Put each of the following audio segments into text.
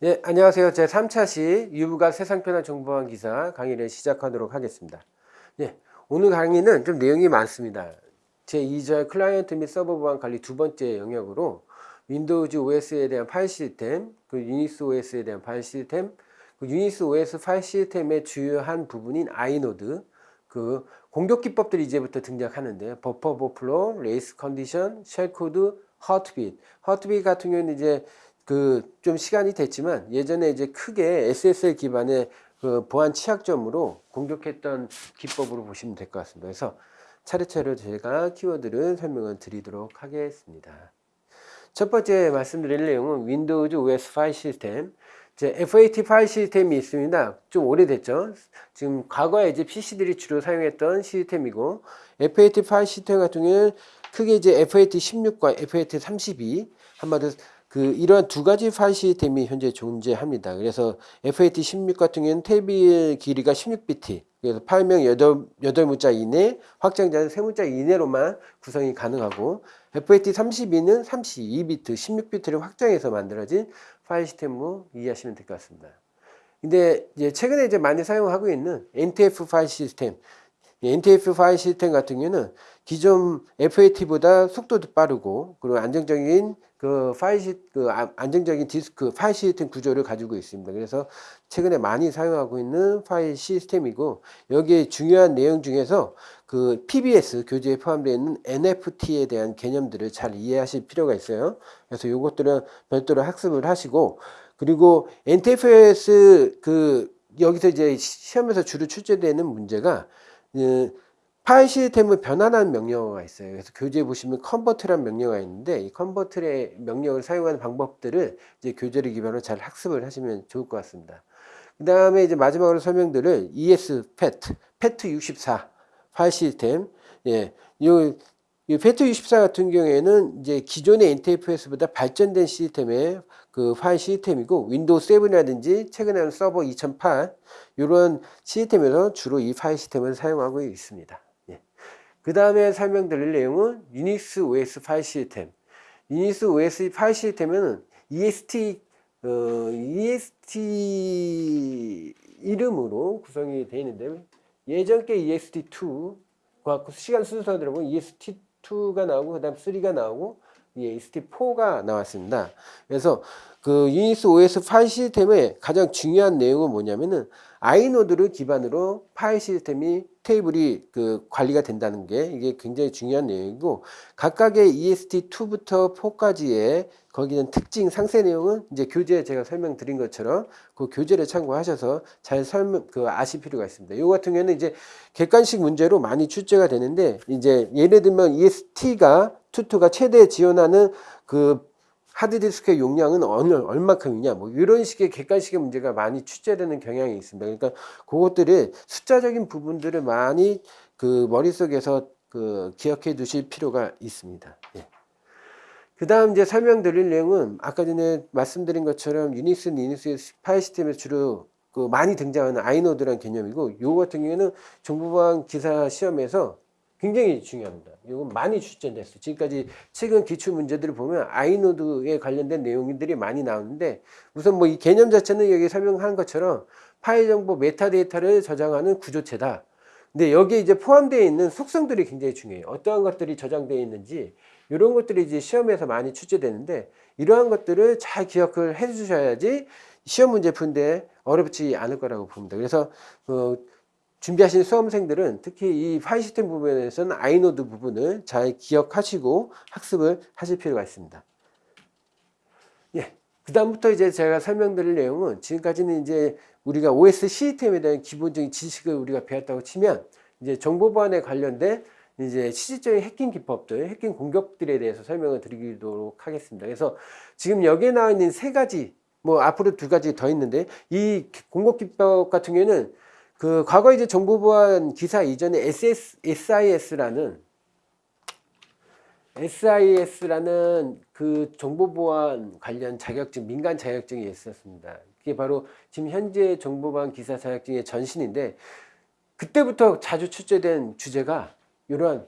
네, 안녕하세요. 제 3차시 유부가 세상 편한 정보보안 기사 강의를 시작하도록 하겠습니다. 네, 오늘 강의는 좀 내용이 많습니다. 제 2절 클라이언트 및 서버 보안 관리 두 번째 영역으로 윈도우즈 OS에 대한 파일 시스템, 그 유닉스 OS에 대한 파일 시스템, 그 유닉스 OS 파일 시스템의 주요한 부분인 inode, 그 공격 기법들이 이제부터 등장하는데 버퍼 오버플로, race condition, shell code, Heartbeat. Heartbeat 같은 경우는 이제 그 좀 시간이 됐지만 예전에 이제 크게 SSL 기반의 그 보안 취약점으로 공격했던 기법으로 보시면 될 것 같습니다. 그래서 차례차례 제가 키워드를 설명을 드리도록 하겠습니다. 첫 번째 말씀드릴 내용은 윈도우즈 OS 파일 시스템. 이제 FAT 파일 시스템이 있습니다. 좀 오래됐죠. 지금 과거에 이제 PC들이 주로 사용했던 시스템이고 FAT 파일 시스템 같은 경우는 크게 이제 FAT 16과 FAT 32 한마디로 그 이러한 두 가지 파일 시스템이 현재 존재합니다. 그래서 FAT 16 같은 경우는 테이블 길이가 16비트, 그래서 파일명 8, 8문자 이내, 확장자는 3문자 이내로만 구성이 가능하고 FAT 32는 32비트, 16비트를 확장해서 만들어진 파일 시스템으로 이해하시면 될 것 같습니다. 근데 이제 최근에 이제 많이 사용하고 있는 NTF 파일 시스템, NTF 파일 시스템 같은 경우는 기존 FAT보다 속도도 빠르고 그리고 안정적인 그 파일 시, 그 아, 안정적인 디스크 파일 시스템 구조를 가지고 있습니다. 그래서 최근에 많이 사용하고 있는 파일 시스템이고 여기에 중요한 내용 중에서 그 PBS 교재에 포함되어 있는 NFT에 대한 개념들을 잘 이해하실 필요가 있어요. 그래서 이것들은 별도로 학습을 하시고 그리고 NTFS 그 여기서 이제 시험에서 주로 출제되는 문제가 그 파일 시스템을 변환하는 명령어가 있어요. 그래서 교재에 보시면 convert라는 명령어가 있는데 이 convert의 명령을 사용하는 방법들을 이제 교재를 기반으로 잘 학습을 하시면 좋을 것 같습니다. 그 다음에 이제 마지막으로 설명드릴 exFAT, FAT 64 파일 시스템. 예, 요, 이 FAT 64 같은 경우에는 이제 기존의 NTFS보다 발전된 시스템의 그 파일 시스템이고 윈도우 7이라든지 최근에 는 서버 2008 이런 시스템에서 주로 이 파일 시스템을 사용하고 있습니다. 그 다음에 설명드릴 내용은 유닉스 OS 파일 시스템. 유닉스 OS 파일 시스템은 EXT, 어, EXT 이름으로 구성이 되어 있는데 예전 게 EXT2과 시간 순서대로 보면 EXT2가 나오고 그 다음 3가 나오고 EST4가 나왔습니다. 그래서 그 유닉스 OS 파일 시스템의 가장 중요한 내용은 뭐냐면은 아이노드를 기반으로 파일 시스템이 테이블이 그 관리가 된다는 게 이게 굉장히 중요한 내용이고 각각의 EST2부터 4까지의 거기는 특징 상세 내용은 이제 교재에 제가 설명드린 것처럼 그 교재를 참고하셔서 잘 설명 그 아실 필요가 있습니다. 이 같은 경우는 이제 객관식 문제로 많이 출제가 되는데 이제 예를 들면 EST가 투투가 최대 지원하는 그 하드디스크의 용량은 어느 얼마큼이냐 뭐 이런 식의 객관식의 문제가 많이 출제되는 경향이 있습니다. 그러니까 그것들을 숫자적인 부분들을 많이 그 머릿속에서 그 기억해 두실 필요가 있습니다. 예. 그 다음 이제 설명드릴 내용은 아까 전에 말씀드린 것처럼 유닉스, 리눅스 파일 시스템에 주로 그 많이 등장하는 아이노드라는 개념이고 요 같은 경우에는 정보보안 기사 시험에서 굉장히 중요합니다. 이건 많이 출제됐어요. 지금까지 최근 기출 문제들을 보면 inode에 관련된 내용들이 많이 나오는데 우선 뭐 이 개념 자체는 여기 설명한 것처럼 파일 정보 메타데이터를 저장하는 구조체다. 근데 여기에 이제 포함되어 있는 속성들이 굉장히 중요해요. 어떠한 것들이 저장되어 있는지 이런 것들이 이제 시험에서 많이 출제되는데 이러한 것들을 잘 기억을 해 주셔야지 시험 문제 푼데 어렵지 않을 거라고 봅니다. 그래서 어, 준비하시는 수험생들은 특히 이 파일 시스템 부분에서는 아이노드 부분을 잘 기억하시고 학습을 하실 필요가 있습니다. 예. 그 다음부터 이제 제가 설명드릴 내용은 지금까지는 이제 우리가 OS 시스템에 대한 기본적인 지식을 우리가 배웠다고 치면 이제 정보 보안에 관련된 이제 실질적인 해킹 기법들, 해킹 공격들에 대해서 설명을 드리도록 하겠습니다. 그래서 지금 여기에 나와 있는 세 가지, 뭐 앞으로 두 가지 더 있는데 이 공격 기법 같은 경우에는 그 과거 이제 정보 보안 기사 이전에 SS, SIS라는 SIS라는 그 정보 보안 관련 자격증, 민간 자격증이 있었습니다. 그게 바로 지금 현재 정보 보안 기사 자격증의 전신인데 그때부터 자주 출제된 주제가 이러한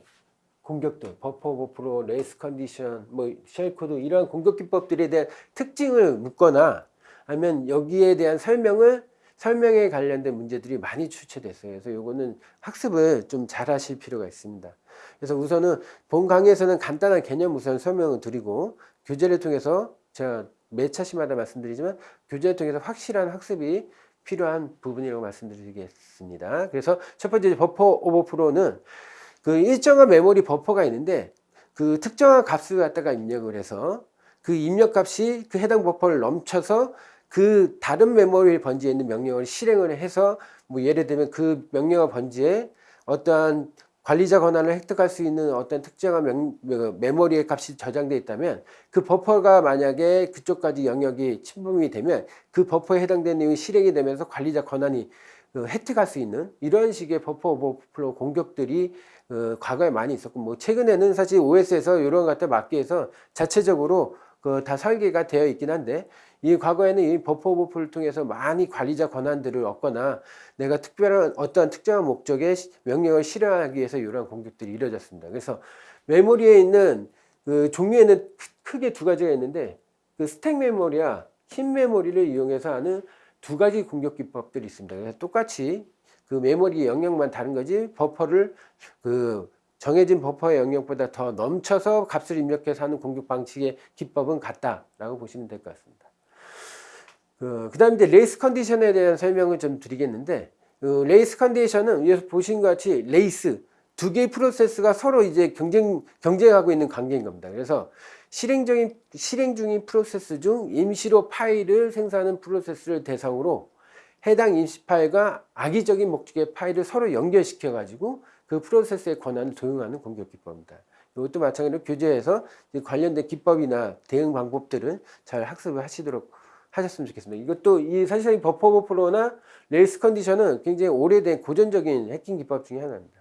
공격들, 버퍼 오버플로, race condition, 뭐 shell code 이러한 공격 기법들에 대한 특징을 묻거나 하면 여기에 대한 설명을 설명에 관련된 문제들이 많이 출제됐어요. 그래서 요거는 학습을 좀 잘 하실 필요가 있습니다. 그래서 우선은 본 강의에서는 간단한 개념 우선 설명을 드리고 교재를 통해서 제가 매 차시마다 말씀드리지만 교재를 통해서 확실한 학습이 필요한 부분이라고 말씀드리겠습니다. 그래서 첫 번째 버퍼 오버프로는 그 일정한 메모리 버퍼가 있는데 그 특정한 값을 갖다가 입력을 해서 그 입력 값이 그 해당 버퍼를 넘쳐서 그 다른 메모리 번지에 있는 명령을 실행을 해서 뭐 예를 들면 그 명령어 번지에 어떠한 관리자 권한을 획득할 수 있는 어떤 특정한 명, 그 메모리의 값이 저장되어 있다면 그 버퍼가 만약에 그쪽까지 영역이 침범이 되면 그 버퍼에 해당되는 내용이 실행이 되면서 관리자 권한이 그 획득할 수 있는 이런 식의 버퍼 오버플로 공격들이 어, 과거에 많이 있었고 뭐 최근에는 사실 OS에서 이런 것들 막기 위해서 자체적으로 그 다 설계가 되어 있긴 한데 이 과거에는 이 버퍼 오버플을 통해서 많이 관리자 권한들을 얻거나 내가 특별한 어떠한 특정한 목적의 명령을 실행하기 위해서 이러한 공격들이 이루어졌습니다. 그래서 메모리에 있는 그 종류에는 크게 두 가지가 있는데 그 스택 메모리와 흰 메모리를 이용해서 하는 두 가지 공격 기법들이 있습니다. 그래서 똑같이 그 메모리 영역만 다른 거지 버퍼를 그 정해진 버퍼의 영역보다 더 넘쳐서 값을 입력해서 하는 공격 방식의 기법은 같다라고 보시면 될 것 같습니다. 그 다음에 이제 race condition에 대한 설명을 좀 드리겠는데 그 race condition은 여기서 보신 것 같이 레이스 두 개의 프로세스가 서로 이제 경쟁 경쟁하고 있는 관계인 겁니다. 그래서 실행 중인 실행 중인 프로세스 중 임시로 파일을 생산하는 프로세스를 대상으로 해당 임시 파일과 악의적인 목적의 파일을 서로 연결시켜 가지고 그 프로세스의 권한을 도용하는 공격 기법입니다. 이것도 마찬가지로 교재에서 관련된 기법이나 대응 방법들은 잘 학습을 하시도록 하셨으면 좋겠습니다. 이것도 이 사실상 버퍼 오버플로나 race condition은 굉장히 오래된 고전적인 해킹 기법 중에 하나입니다.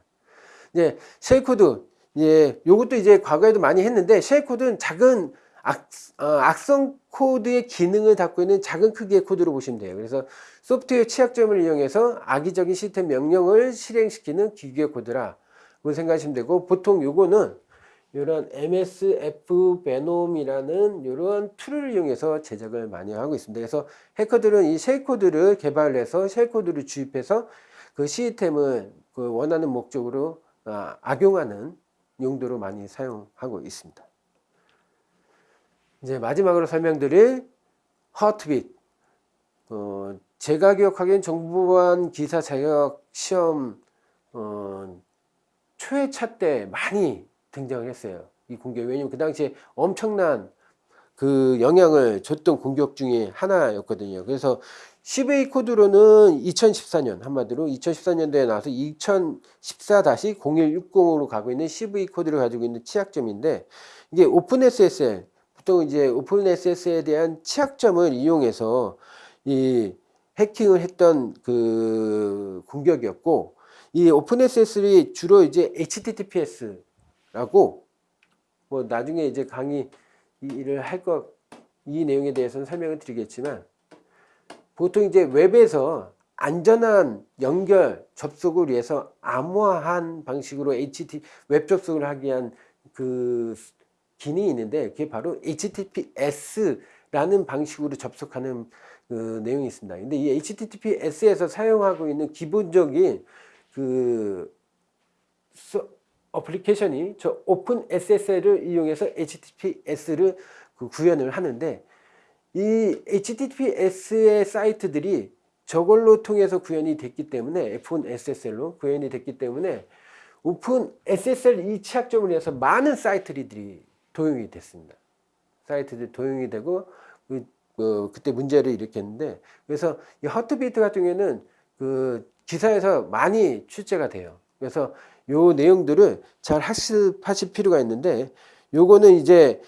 이제 shell code, 예, 요것도 이제 과거에도 많이 했는데 shell code는 작은 악, 어, 악성 코드의 기능을 갖고 있는 작은 크기의 코드로 보시면 돼요. 그래서 소프트웨어 취약점을 이용해서 악의적인 시스템 명령을 실행시키는 기계 코드라 고 생각하시면 되고 보통 요거는 이런 MSF venom이라는 이런 tool을 이용해서 제작을 많이 하고 있습니다. 그래서 해커들은 이 shell code를 개발해서 shell code를 주입해서 그 시스템을 그 원하는 목적으로 아, 악용하는 용도로 많이 사용하고 있습니다. 이제 마지막으로 설명드릴 하트빗. 어, 제가 기억하기엔 정보보안 기사 자격 시험 어, 초회차 때 많이 등장을 했어요. 이 공격. 왜냐면 그 당시에 엄청난 그 영향을 줬던 공격 중에 하나였거든요. 그래서 CVA 코드로는 2014년 한마디로 2014년도에 나와서 2014-0160으로 가고 있는 CV 코드를 가지고 있는 취약점인데 이게 Open SSL 보통 이제 Open SSL에 대한 취약점을 이용해서 이 해킹을 했던 그 공격이었고 이 Open SSL이 주로 이제 HTTPS 라고 뭐 나중에 이제 강의를 할 것 이 내용에 대해서는 설명을 드리겠지만 보통 이제 웹에서 안전한 연결 접속을 위해서 암호화한 방식으로 HTTP 웹 접속을 하기 위한 그 기능이 있는데 그게 바로 HTTPS라는 방식으로 접속하는 그 내용이 있습니다. 근데 이 HTTPS에서 사용하고 있는 기본적인 그 어플리케이션이 저 오픈 SSL을 이용해서 HTTPS를 그 구현을 하는데 이 HTTPS의 사이트들이 저걸로 통해서 구현이 됐기 때문에 F1 SSL로 구현이 됐기 때문에 Open SSL 이 취약점을 위해서 많은 사이트들이 도용이 됐습니다. 사이트들이 도용이 되고 그, 어, 그때 문제를 일으켰는데 그래서 이 heartbeat 같은 경우에는 그 기사에서 많이 출제가 돼요. 그래서 요 내용들을 잘 학습하실 필요가 있는데 요거는 이제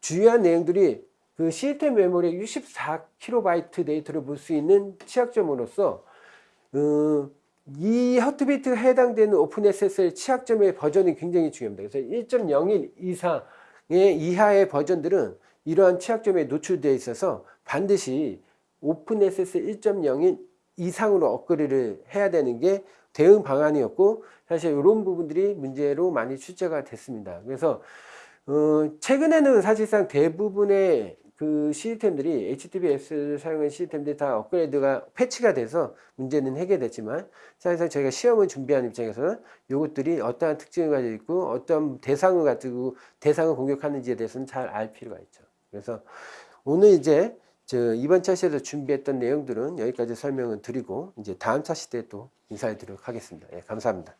주요한 내용들이 그 시스템 메모리 64KB 데이터를 볼 수 있는 취약점으로서 어, 이 하트비트가 해당되는 오픈SSL 취약점의 버전이 굉장히 중요합니다. 그래서 1.01 이상의 이하의 버전들은 이러한 취약점에 노출되어 있어서 반드시 오픈SSL 1.01 이상으로 업그레이드를 해야 되는 게 대응 방안이었고 사실 이런 부분들이 문제로 많이 출제가 됐습니다. 그래서 어, 최근에는 사실상 대부분의 그 시스템들이 HTTPS를 사용한 시스템들이 다 업그레이드가 패치가 돼서 문제는 해결됐지만 사실상 저희가 시험을 준비하는 입장에서는 이것들이 어떠한 특징을 가지고 있고 어떤 대상을 가지고 대상을 공격하는지에 대해서는 잘 알 필요가 있죠. 그래서 오늘 이제 저 이번 차시에서 준비했던 내용들은 여기까지 설명을 드리고 이제 다음 차시 때 또 인사드리도록 하겠습니다. 예, 감사합니다.